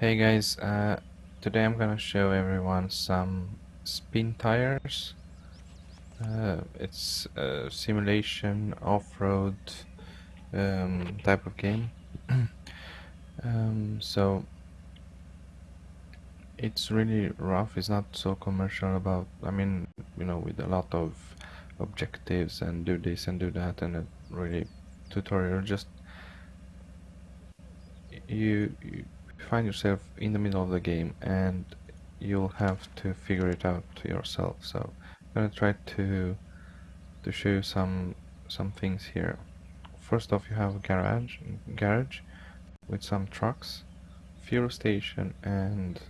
Hey guys, uh, today I'm gonna show everyone some Spintires. Uh, it's a simulation off-road um, type of game. um, so it's really rough. It's not so commercial about. I mean, you know, with a lot of objectives and do this and do that and a really tutorial. Just you, you find yourself in the middle of the game and you'll have to figure it out yourself. So I'm gonna try to to show you some some things here. First off, you have a garage garage with some trucks, fuel station, and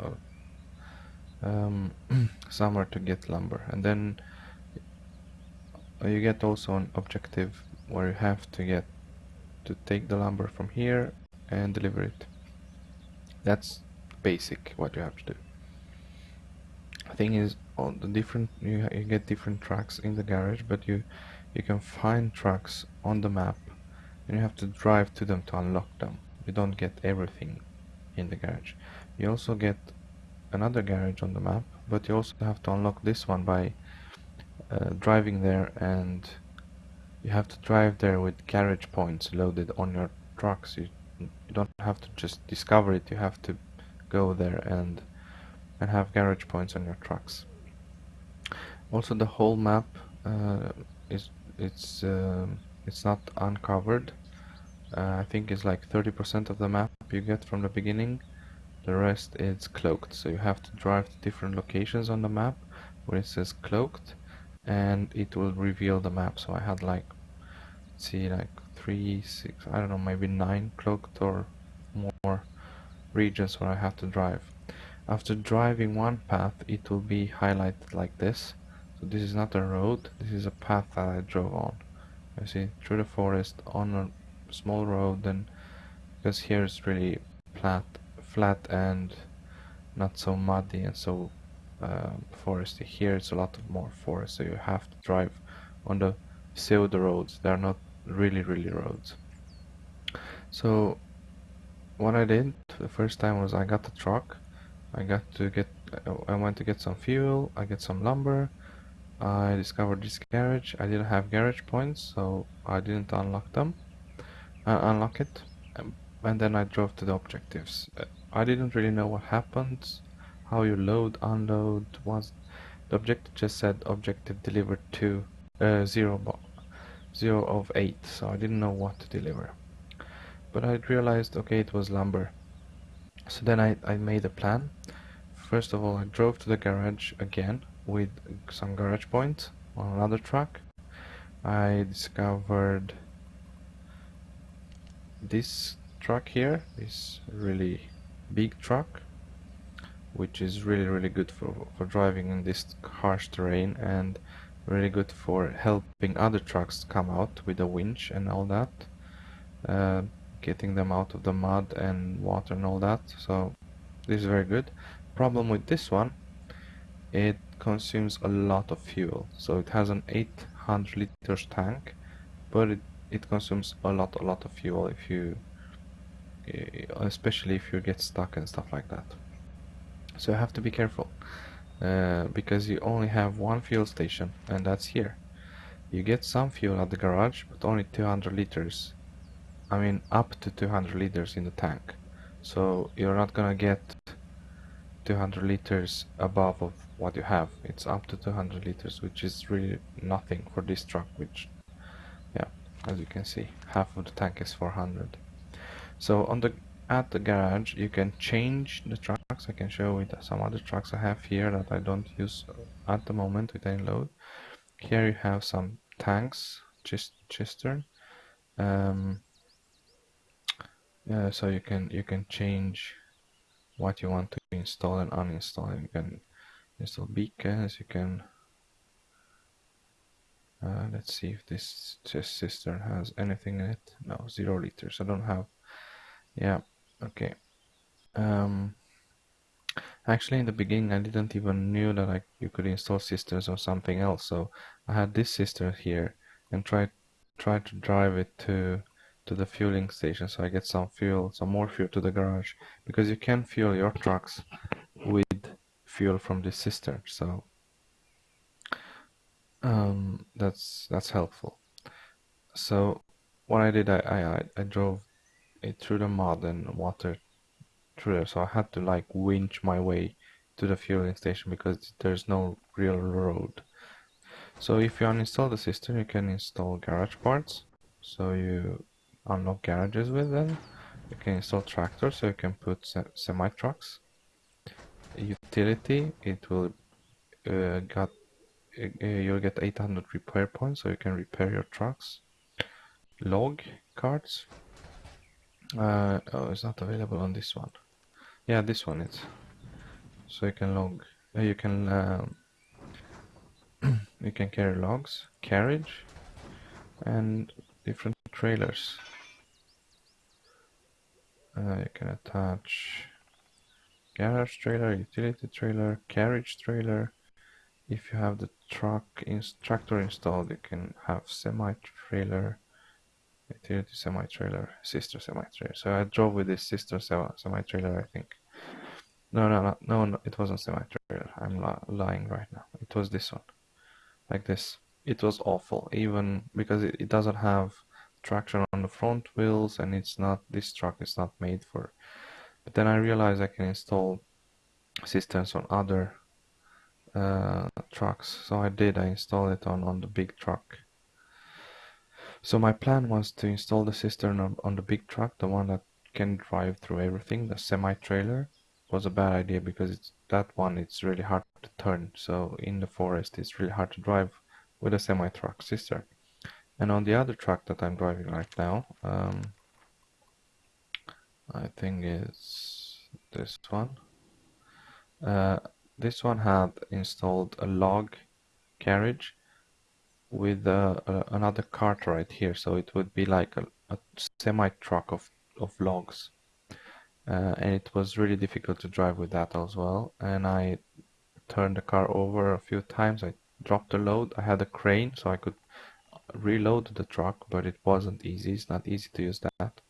uh, um, somewhere to get lumber. And then you get also an objective where you have to get to take the lumber from here and deliver it that's basic what you have to do. The thing is on the different you, you get different trucks in the garage but you you can find trucks on the map and you have to drive to them to unlock them. You don't get everything in the garage. You also get another garage on the map but you also have to unlock this one by uh, driving there and you have to drive there with garage points loaded on your trucks. You don't have to just discover it you have to go there and and have garage points on your trucks. Also the whole map uh, is it's uh, it's not uncovered. Uh, I think it's like 30% of the map you get from the beginning. The rest is cloaked. So you have to drive to different locations on the map where it says cloaked and it will reveal the map. So I had like see like three, six, I don't know, maybe nine clocked or more regions where I have to drive. After driving one path, it will be highlighted like this. So this is not a road, this is a path that I drove on. You see, through the forest, on a small road, and because here it's really flat, flat and not so muddy and so uh, foresty. Here it's a lot of more forest, so you have to drive on the pseudo roads. They are not really really roads. So what I did the first time was I got the truck. I got to get I went to get some fuel I get some lumber. I discovered this garage. I didn't have garage points so I didn't unlock them uh, unlock it. Um, and then I drove to the objectives. I didn't really know what happened how you load unload was the objective just said objective delivered to uh, zero 0 of 8 so I didn't know what to deliver. But I realized okay it was lumber. So then I, I made a plan. First of all I drove to the garage again with some garage points on another truck. I discovered this truck here this really big truck which is really really good for, for driving in this harsh terrain. And really good for helping other trucks come out with a winch and all that uh, getting them out of the mud and water and all that. So this is very good. Problem with this one it consumes a lot of fuel. So it has an 800 liters tank but it, it consumes a lot a lot of fuel if you especially if you get stuck and stuff like that. So you have to be careful uh, because you only have one fuel station and that's here. You get some fuel at the garage but only 200 liters. I mean up to 200 liters in the tank. So you're not gonna get 200 liters above of what you have. It's up to 200 liters which is really nothing for this truck which yeah as you can see half of the tank is 400 so on the at the garage you can change the trucks. I can show with some other trucks I have here that I don't use at the moment with any load. Here you have some tanks just cistern. Um, so you can you can change what you want to install and uninstall. You can install beacons you can uh, let's see if this cistern has anything in it. No zero liters. I don't have yeah okay. Um, actually in the beginning I didn't even knew that I, you could install cisterns or something else. So I had this cistern here and tried tried to drive it to to the fueling station so I get some fuel, some more fuel to the garage. Because you can fuel your trucks with fuel from this cistern so um, that's that's helpful. So what I did I, I, I drove it through the mud and water through there so I had to like winch my way to the fueling station because there's no real road so if you uninstall the cistern, you can install garage parts so you unlock garages with them. You can install tractors, so you can put se semi trucks. Utility, it will uh, got uh, you'll get 800 repair points, so you can repair your trucks. Log cards. Uh, oh, it's not available on this one. Yeah, this one is. So you can log. Uh, you can um, you can carry logs, carriage, and different trailers. Uh, you can attach garage trailer, utility trailer, carriage trailer. If you have the truck tractor installed, you can have semi-trailer, utility semi-trailer, cistern semi-trailer. So I drove with this cistern semi-trailer, I think. No, no, no, no, no it wasn't semi-trailer. I'm li lying right now. It was this one, like this. It was awful, even because it, it doesn't have traction on the front wheels and it's not this truck is not made for but then I realized I can install cisterns on other uh, trucks so I did I installed it on on the big truck so my plan was to install the cistern on, on the big truck the one that can drive through everything. The semi-trailer was a bad idea because it's that one it's really hard to turn. So in the forest it's really hard to drive with a semi-truck cistern. And on the other truck that I'm driving right now, um, I think it's this one. Uh, this one had installed a log carriage with uh, another cart right here, so it would be like a, a semi truck of, of logs. Uh, and it was really difficult to drive with that as well. And I turned the car over a few times. I dropped the load. I had a crane, so I could reload the truck, but it wasn't easy. It's not easy to use that.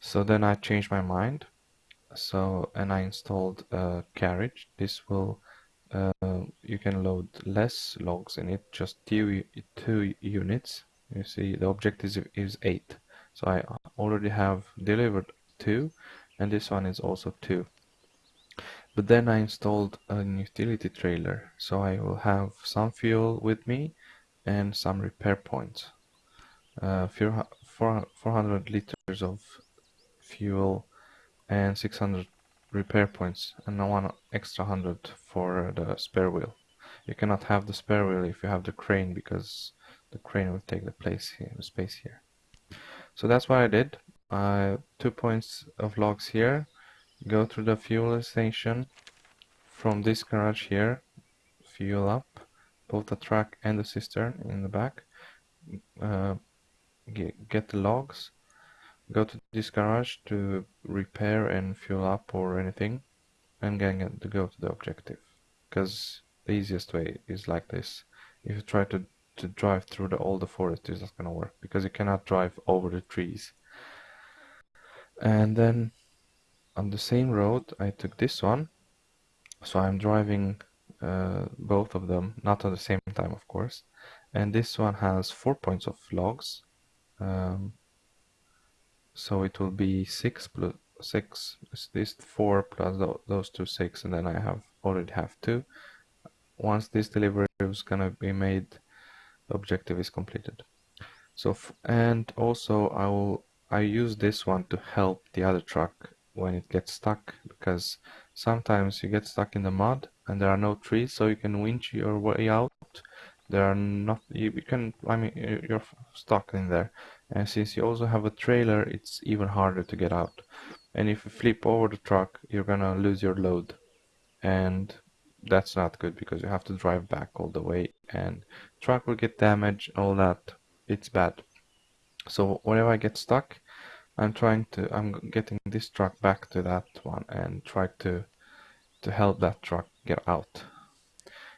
So then I changed my mind. So and I installed a carriage. This will uh, you can load less logs in it, just two two units. You see, the objective is eight. So I already have delivered two, and this one is also two. But then I installed a utility trailer, so I will have some fuel with me and some repair points. Uh, 400 liters of fuel and 600 repair points and one extra 100 for the spare wheel. You cannot have the spare wheel if you have the crane because the crane will take the place here, the space here. So that's what I did. Uh, two points of logs here. Go to the fuel station from this garage here. Fuel up both the truck and the cistern in the back. Uh, get, get the logs, go to this garage to repair and fuel up or anything, and get to go to the objective. Because the easiest way is like this. If you try to to drive through the all the forest, it's not gonna work because you cannot drive over the trees. And then on the same road, I took this one. So I'm driving uh, both of them, not at the same time, of course. And this one has four points of logs. Um, so it will be six plus six. This four plus those two six, and then I have already have two. Once this delivery is gonna be made, the objective is completed. So and also I will I use this one to help the other truck when it gets stuck because sometimes you get stuck in the mud and there are no trees so you can winch your way out there are not you, you can I mean you're stuck in there and since you also have a trailer it's even harder to get out. And if you flip over the truck you're gonna lose your load. And that's not good because you have to drive back all the way. And truck will get damaged all that. It's bad. So whenever I get stuck I'm trying to I'm getting this truck back to that one and try to to help that truck get out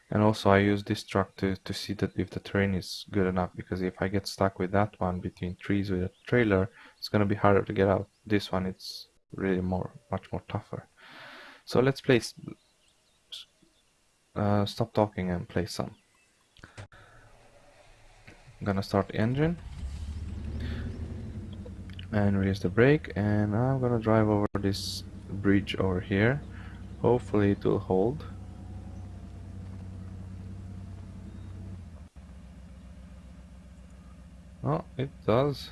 and also I use this truck to, to see that if the terrain is good enough because if I get stuck with that one between trees with a trailer it's gonna be harder to get out. This one it's really more much more tougher. So let's play uh, stop talking and play some. I'm gonna start the engine and release the brake and I'm gonna drive over this bridge over here. Hopefully it will hold oh it does.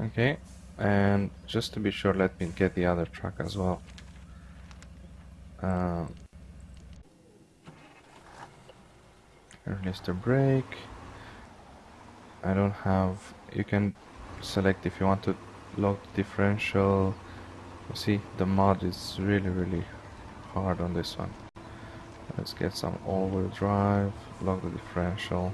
Okay and just to be sure let me get the other truck as well. Uh, release the brake. I don't have you can select if you want to lock differential. You see the mod is really really hard on this one let's get some all-wheel drive lock the differential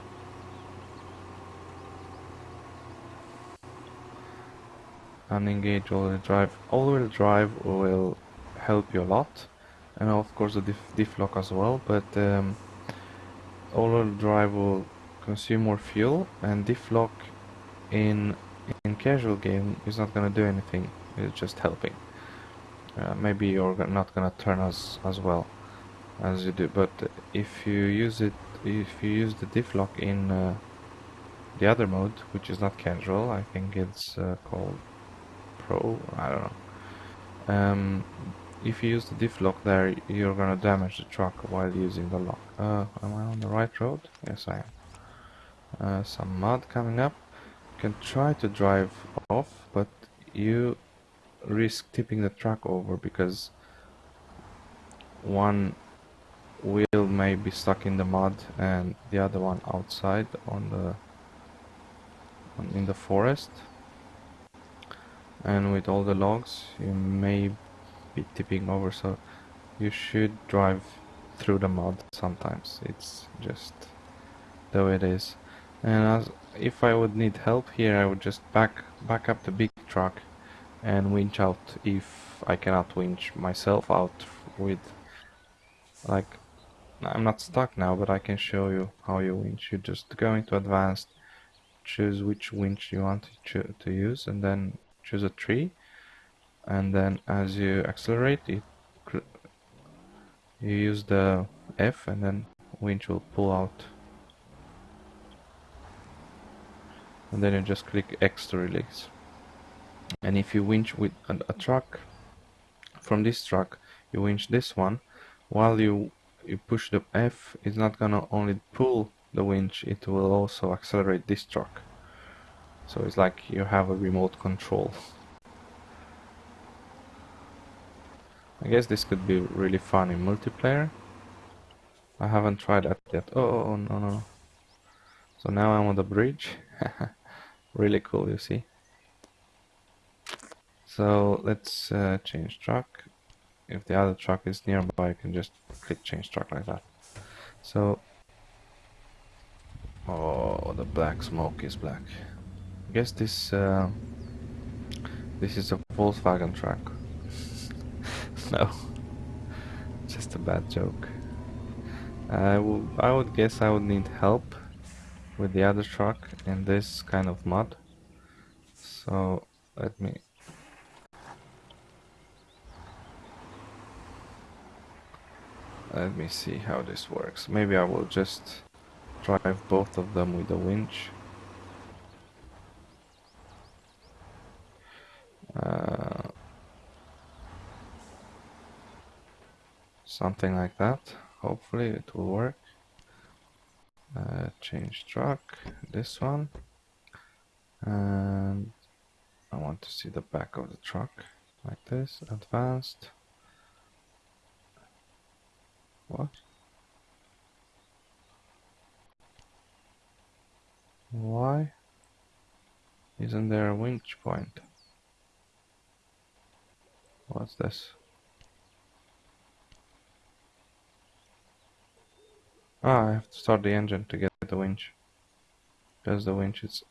unengage all-wheel drive all-wheel drive will help you a lot. And of course the diff, diff lock as well but um, all-wheel drive will consume more fuel and diff lock in in casual game is not gonna do anything. It's just helping. Uh, maybe you're not gonna turn as as well as you do but if you use it if you use the diff lock in uh, the other mode which is not casual I think it's uh, called pro I don't know. Um, if you use the diff lock there you're gonna damage the truck while using the lock. Uh, am I on the right road? yes I am. Uh, some mud coming up. You can try to drive off but you risk tipping the truck over because one wheel may be stuck in the mud and the other one outside on the on, in the forest. And with all the logs you may be tipping over so you should drive through the mud sometimes. It's just the way it is. And as if I would need help here I would just back back up the big truck and winch out if I cannot winch myself out with like I'm not stuck now but I can show you how you winch you just go into advanced choose which winch you want to, to use and then choose a tree. And then as you accelerate it you use the F and then winch will pull out. And then you just click X to release. And if you winch with a, a truck from this truck you winch this one. While you you push the F it's not gonna only pull the winch it will also accelerate this truck. So it's like you have a remote control. I guess this could be really fun in multiplayer. I haven't tried that yet. Oh, oh, oh no no so now I'm on the bridge. Really cool you see. So let's uh, change truck if the other truck is nearby you can just click change truck like that. So oh the black smoke is black. I guess this uh, this is a Volkswagen truck. No. Just a bad joke. I, I would guess I would need help with the other truck in this kind of mud so let me let me see how this works. Maybe I will just drive both of them with a winch. Uh, something like that. Hopefully it will work. Uh, change truck this one. And I want to see the back of the truck like this advanced what why isn't there a winch point what's this Ah, I have to start the engine to get the winch. Because the winch is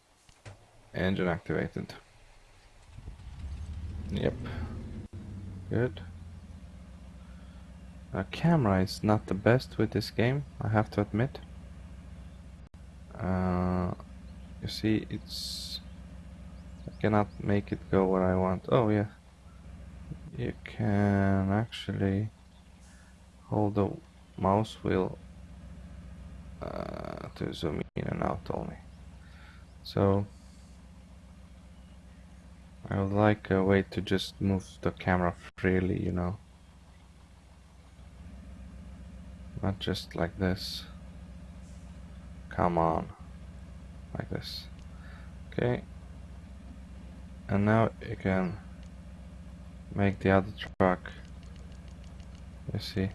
engine activated. Yep. Good. Uh, camera is not the best with this game, I have to admit. Uh, you see, it's... I cannot make it go where I want. Oh, yeah. You can actually hold the mouse wheel uh, to zoom in and out only. So I would like a way to just move the camera freely, you know. Not just like this. Come on. Like this. Okay. And now you can make the other truck. You see,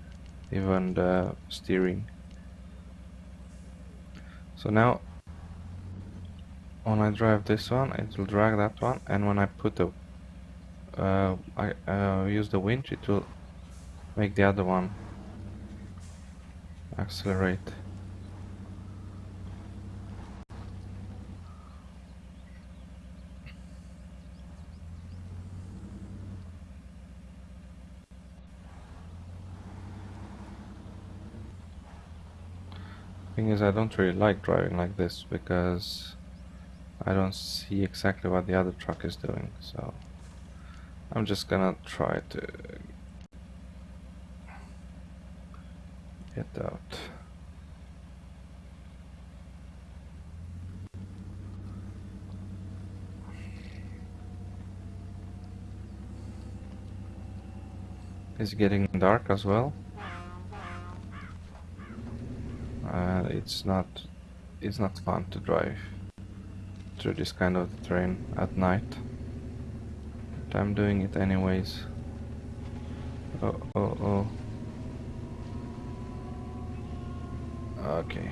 even the steering. So now when I drive this one it will drag that one and when I put the uh, I uh, use the winch it will make the other one accelerate. Thing is I don't really like driving like this because I don't see exactly what the other truck is doing, so I'm just gonna try to get out. It's getting dark as well. Uh, it's not it's not fun to drive through this kind of terrain at night. But I'm doing it anyways. Oh, oh, oh. Okay.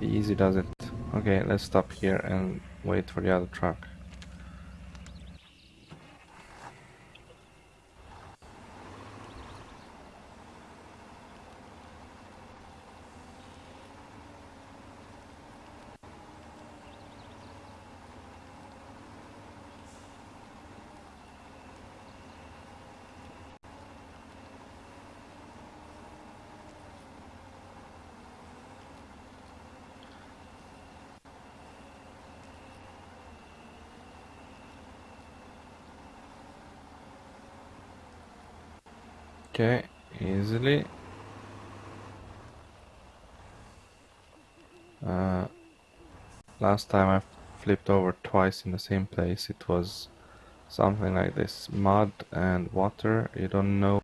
Easy does it. Okay, let's stop here and wait for the other truck. Okay, easily. Uh, last time I flipped over twice in the same place. It was something like this. Mud and water. You don't know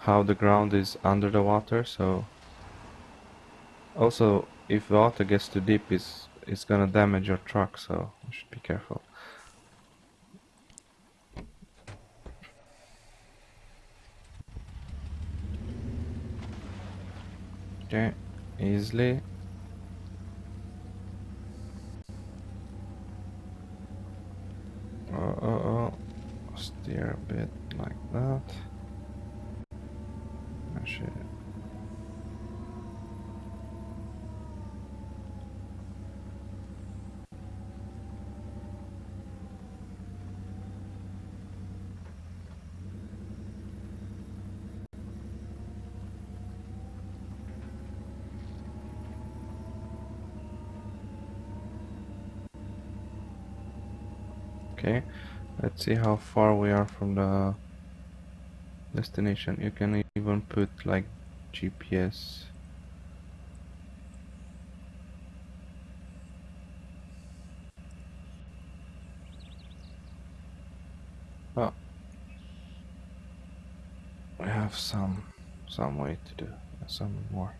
how the ground is under the water, so... Also, if the water gets too deep, it's, it's gonna damage your truck, so you should be careful. Okay, easily. Oh, oh, oh. Steer a bit like that. Actually, Okay, let's see how far we are from the destination. You can even put like GPS. Oh, ah. we have some some way to do some more.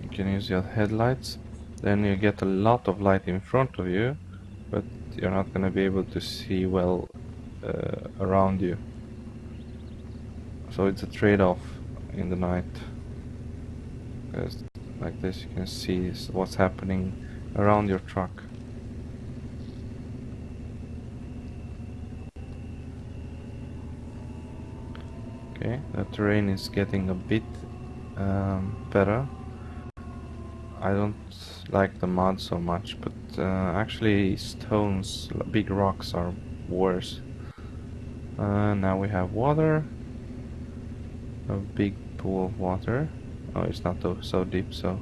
You can use your headlights then you get a lot of light in front of you but you're not gonna be able to see well uh, around you. So it's a trade-off in the night. Because like this you can see what's happening around your truck. Okay the terrain is getting a bit um, better. I don't like the mud so much, but uh, actually stones, big rocks are worse. Uh, now we have water, a big pool of water. Oh, it's not so deep, so...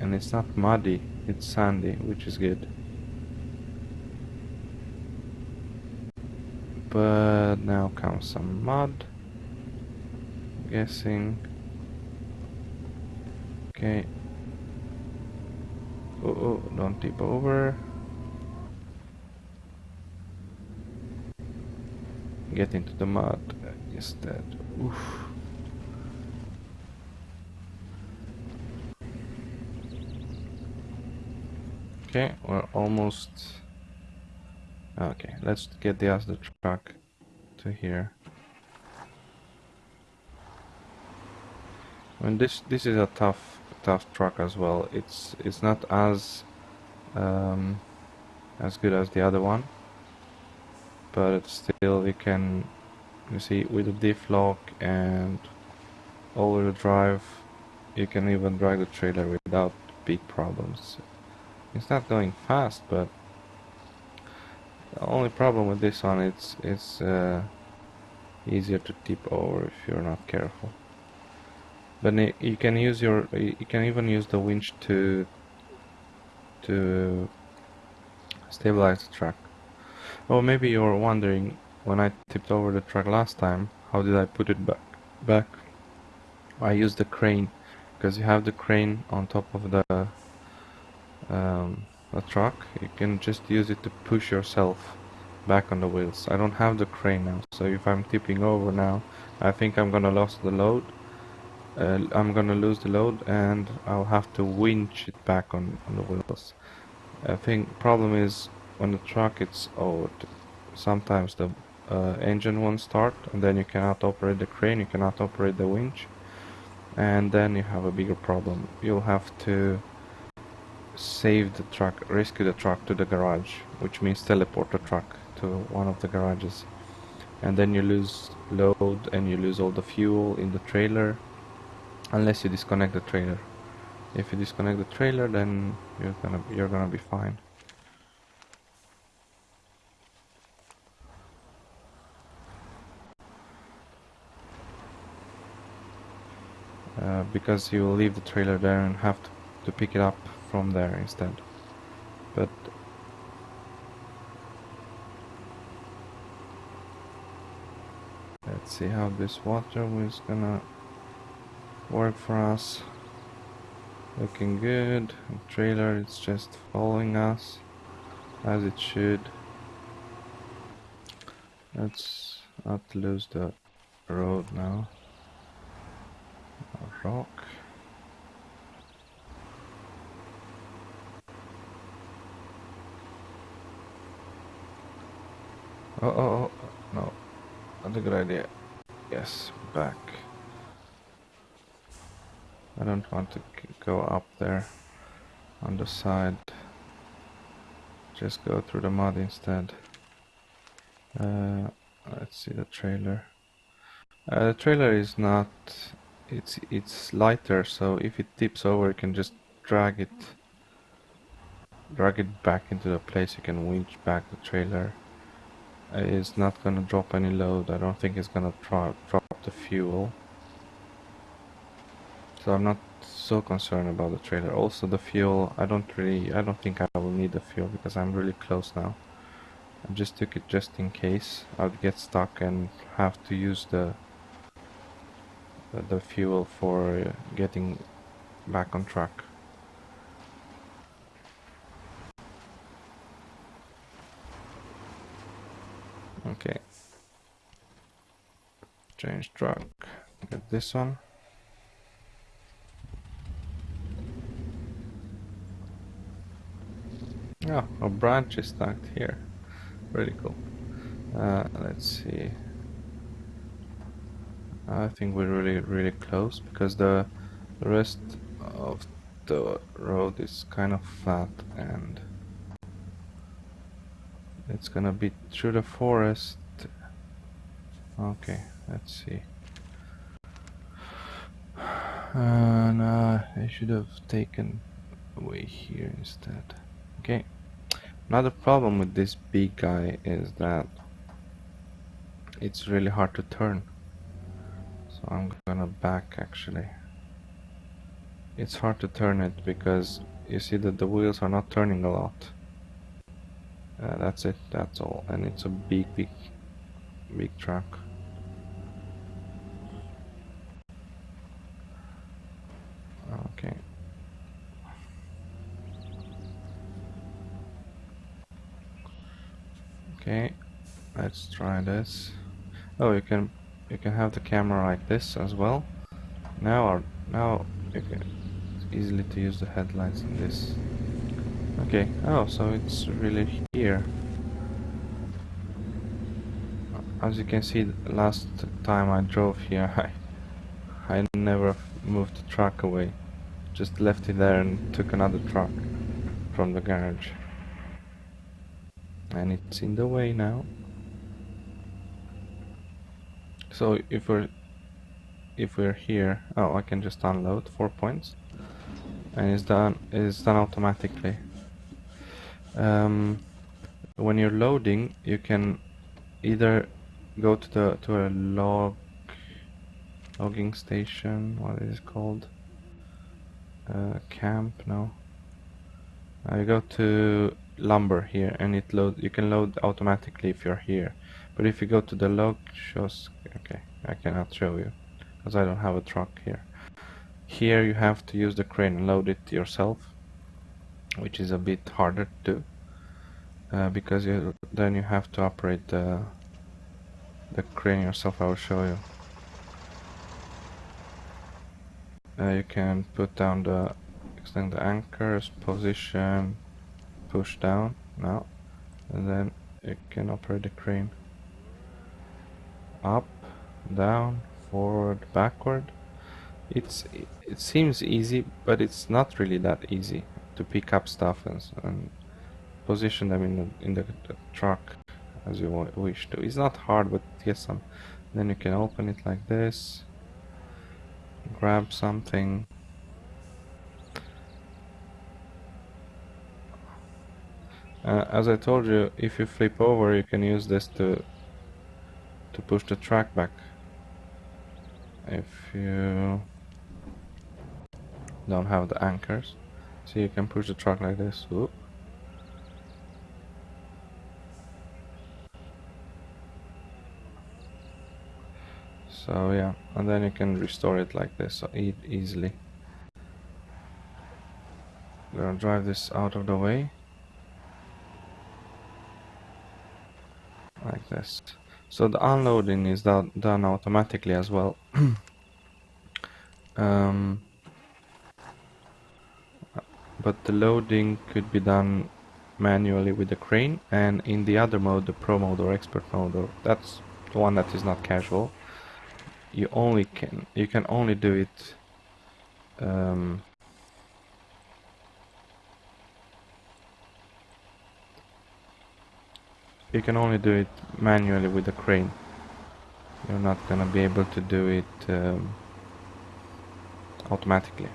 And it's not muddy, it's sandy, which is good. But now comes some mud. Guessing. Okay. Oh, oh, don't tip over. Get into the mud instead. Oof. Okay, we're almost... Okay, let's get the other truck to here. And this this is a tough tough truck as well. It's it's not as um, as good as the other one, but it's still you can you see with the diff lock and all-wheel drive you can even drive the trailer without big problems. It's not going fast, but the only problem with this one it's it's uh, easier to tip over if you're not careful. But you can use your you can even use the winch to to stabilize the truck. Oh, maybe you're wondering when I tipped over the truck last time, how did I put it back? Back. I used the crane because you have the crane on top of the um, the truck. You can just use it to push yourself back on the wheels. I don't have the crane now, so if I'm tipping over now, I think I'm gonna lose the load uh, I'm gonna lose the load and I'll have to winch it back on, on the wheels. I think problem is when the truck it's old sometimes the uh, engine won't start and then you cannot operate the crane, you cannot operate the winch and then you have a bigger problem. You'll have to save the truck, rescue the truck to the garage which means teleport the truck to one of the garages and then you lose load and you lose all the fuel in the trailer unless you disconnect the trailer. If you disconnect the trailer then you're gonna you're gonna be fine. Uh, because you will leave the trailer there and have to, to pick it up from there instead. But let's see how this water is gonna work for us. Looking good. The trailer is just following us as it should. Let's not lose the road now. A rock. Oh, oh, oh no. Not a good idea. Yes back I don't want to go up there on the side. Just go through the mud instead. Uh, let's see the trailer. Uh, the trailer is not it's it's lighter so if it tips over you can just drag it drag it back into the place. You can winch back the trailer. Uh, it's not gonna drop any load. I don't think it's gonna drop the fuel so I'm not so concerned about the trailer. Also the fuel, I don't really, I don't think I will need the fuel because I'm really close now. I just took it just in case I would get stuck and have to use the the, the fuel for getting back on track. Okay. Change truck. Get this one. Oh, a branch is stacked here. Really cool. Uh, let's see. I think we're really, really close because the, rest of the road is kind of flat and it's gonna be through the forest. Okay, let's see. Uh, I should have taken away here instead. Okay. Another problem with this big guy is that it's really hard to turn. So I'm gonna back actually. It's hard to turn it because you see that the wheels are not turning a lot. Uh, that's it, that's all. And it's a big, big, big truck. Okay. Okay, let's try this. Oh, you can you can have the camera like this as well. Now, or now you can easily to use the headlights in this. Okay. Oh, so it's really here. As you can see, last time I drove here, I I never moved the truck away. Just left it there and took another truck from the garage. And it's in the way now. So if we're if we're here, oh, I can just unload four points, and it's done. It's done automatically. Um, when you're loading, you can either go to the to a log logging station. What is it called? Uh, camp? No. You go to lumber here, and it load. You can load automatically if you're here. But if you go to the log shows, okay, I cannot show you because I don't have a truck here. Here you have to use the crane and load it yourself, which is a bit harder to do uh, because you, then you have to operate the the crane yourself. I will show you. Uh, you can put down the extend the anchors, position, push down now, and then you can operate the crane up, down, forward, backward. It's it seems easy, but it's not really that easy to pick up stuff and, and position them in the, in the, the truck as you wish to. It's not hard, but yes, some. Then you can open it like this, grab something. Uh, as I told you, if you flip over, you can use this to to push the track back. If you don't have the anchors, so you can push the truck like this. Whoop. So yeah, and then you can restore it like this so e easily. Gonna drive this out of the way. Like this. So the unloading is done, automatically as well. um, but the loading could be done manually with the crane and in the other mode, the pro mode or expert mode, or that's the one that is not casual. You only can you can only do it um, you can only do it manually with the crane. You're not gonna be able to do it um, automatically.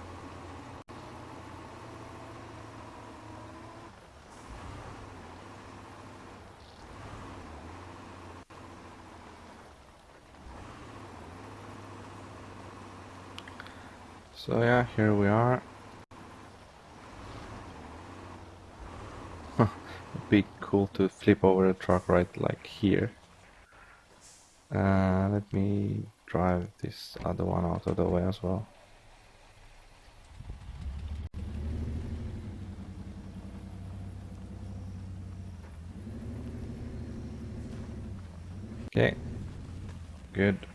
So yeah here we are be cool to flip over a truck right like here. Uh, let me drive this other one out of the way as well. Okay, good.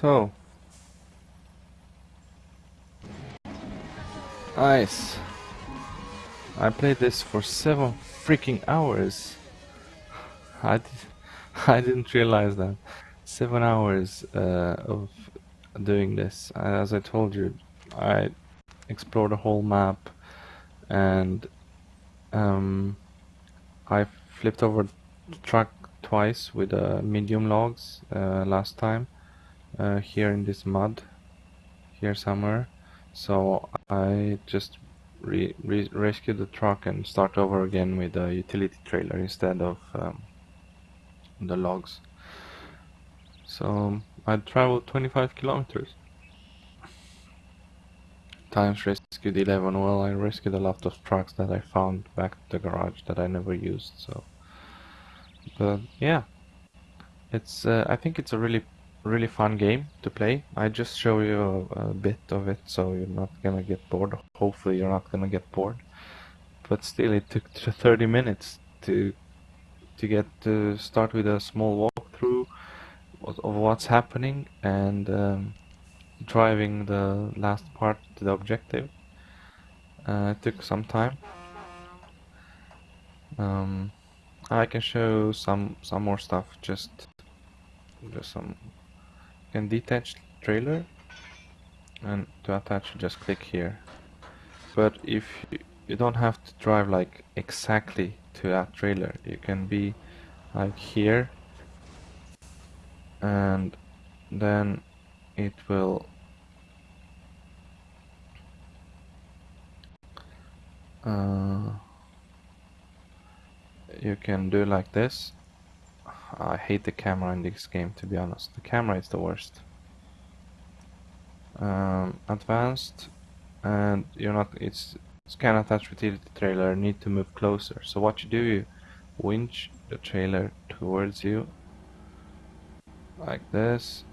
So. Nice. I played this for seven freaking hours. I, did, I didn't realize that. Seven hours uh, of doing this. As I told you, I explored the whole map and um, I flipped over the truck twice with uh, medium logs uh, last time uh, here in this mud here somewhere. So I just re re rescue the truck and start over again with a utility trailer instead of um, the logs. So I traveled 25 kilometers. Times rescued 11 well I rescued a lot of trucks that I found back at the garage that I never used so. But yeah. It's uh, I think it's a really really fun game to play. I just show you a, a, bit of it so you're not gonna get bored. Hopefully you're not gonna get bored. But still it took 30 minutes to to get to start with a small walkthrough of what's happening and um, driving the last part to the objective. Uh, it took some time. Um, I can show some some more stuff just just some can detach trailer and to attach just click here. But if you, you don't have to drive like exactly to that trailer. You can be like here and then it will uh, you can do like this I hate the camera in this game to be honest. The camera is the worst. Um, advanced and you're not it's scan attached utility trailer need to move closer. So what you do you winch the trailer towards you like this.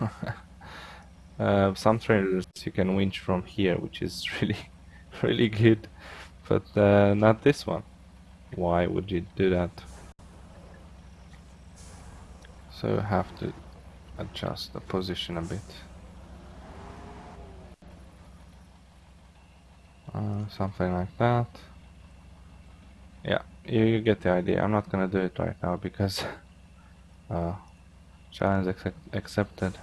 Uh, some trailers you can winch from here which is really really good but uh, not this one why would you do that? So you have to adjust the position a bit. Uh, something like that. Yeah you, you, get the idea. I'm not gonna do it right now because uh, challenge accept accepted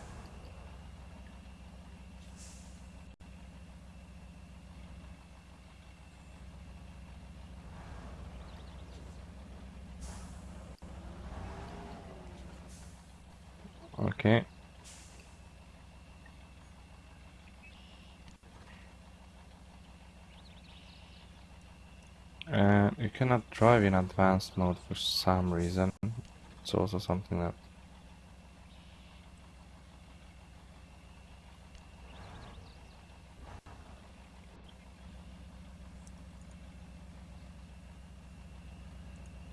Okay. Uh, you cannot drive in advanced mode for some reason. It's also something that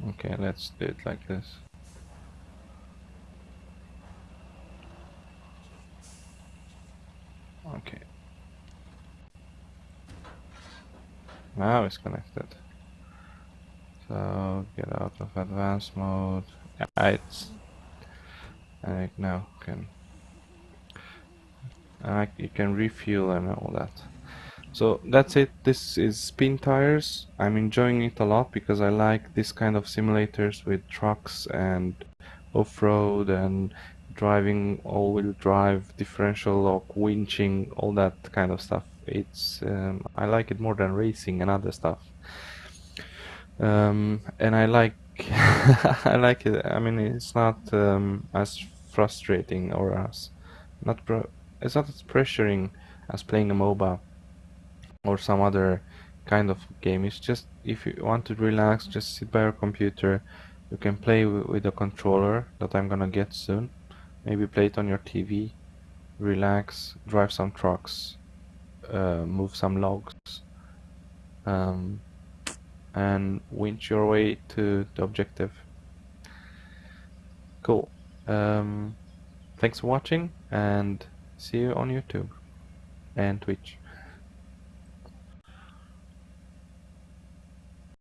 Okay, let's do it like this. Okay. Now it's connected. So get out of advanced mode. Yeah, it's and now can and you can refuel and all that. So that's it. This is Spintires. I'm enjoying it a lot because I like this kind of simulators with trucks and off-road and driving all-wheel drive, differential lock, winching, all that kind of stuff. It's um, I like it more than racing and other stuff. Um, and I like I like it. I mean, it's not um, as frustrating or as not it's not as pressuring as playing a MOBA or some other kind of game. It's just if you want to relax, just sit by your computer. You can play with a controller that I'm gonna get soon maybe play it on your TV, relax, drive some trucks, uh, move some logs, um, and winch your way to the objective. Cool. Um, thanks for watching and see you on YouTube and Twitch.